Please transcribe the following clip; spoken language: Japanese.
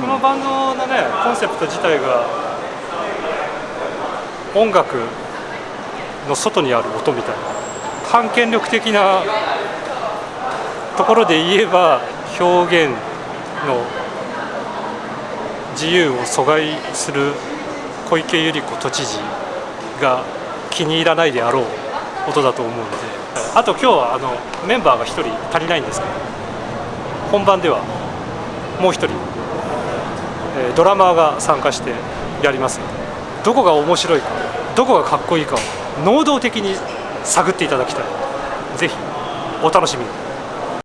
このバンドのねコンセプト自体が音楽の外にある音みたいな反権力的なところで言えば表現の自由を阻害する小池百合子都知事が気に入らないであろう音だと思うのであと今日はあのメンバーが1人足りないんですけど本番ではもう1人、え、ドラマーが参加してやります。のでどこが面白いかどこがかっこいいかを能動的に探っていただきたい。ぜひお楽しみに。